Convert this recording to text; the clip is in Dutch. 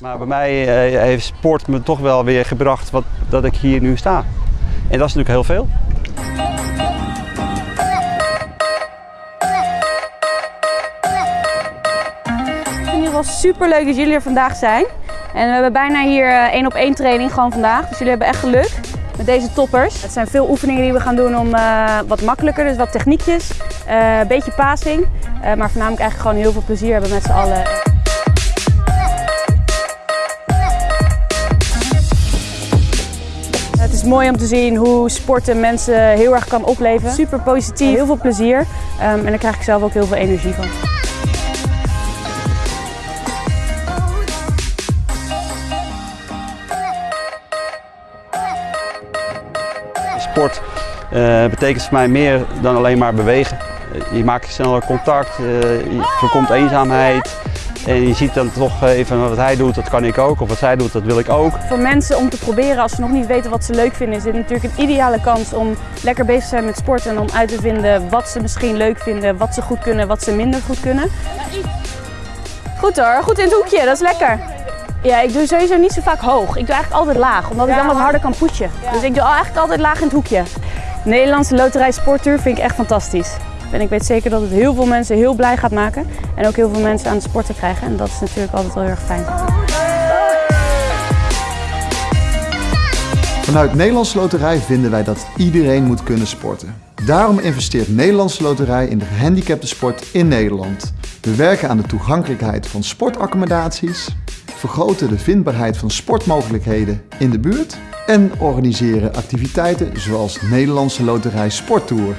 Maar bij mij eh, heeft sport me toch wel weer gebracht wat, dat ik hier nu sta. En dat is natuurlijk heel veel. Ik vind het geval super leuk dat jullie er vandaag zijn. En we hebben bijna hier eh, één op één training gewoon vandaag. Dus jullie hebben echt geluk met deze toppers. Het zijn veel oefeningen die we gaan doen om eh, wat makkelijker, dus wat techniekjes, een beetje passing. Maar voornamelijk eigenlijk gewoon heel veel plezier hebben met z'n allen. Is mooi om te zien hoe sporten mensen heel erg kan opleveren. Super positief, heel veel plezier Ehm, en daar krijg ik zelf ook heel veel energie van. Sport eh, betekent voor mij meer dan alleen maar bewegen. Eh, je maakt sneller contact, eh, je voorkomt eenzaamheid. En je ziet dan toch even wat hij doet, dat kan ik ook. Of wat zij doet, dat wil ik ook. Voor mensen om te proberen als ze nog niet weten wat ze leuk vinden, is dit natuurlijk een ideale kans om lekker bezig te zijn met sport en om uit te vinden wat ze misschien leuk vinden, wat ze goed kunnen, wat ze minder goed kunnen. Goed hoor, goed in het hoekje, dat is lekker. Ja, ik doe sowieso niet zo vaak hoog. Ik doe eigenlijk altijd laag, omdat ik dan wat harder kan poetsen. Dus ik doe eigenlijk altijd laag in het hoekje. Nederlandse Loterij Sporttour vind ik echt fantastisch. En ik weet zeker dat het heel veel mensen heel blij gaat maken. En ook heel veel mensen aan het sporten krijgen. En dat is natuurlijk altijd wel heel erg fijn. Vanuit Nederlandse Loterij vinden wij dat iedereen moet kunnen sporten. Daarom investeert Nederlandse Loterij in de gehandicapte sport in Nederland. We werken aan de toegankelijkheid van sportaccommodaties, vergroten de vindbaarheid van sportmogelijkheden in de buurt en organiseren activiteiten zoals Nederlandse Loterij Sporttour.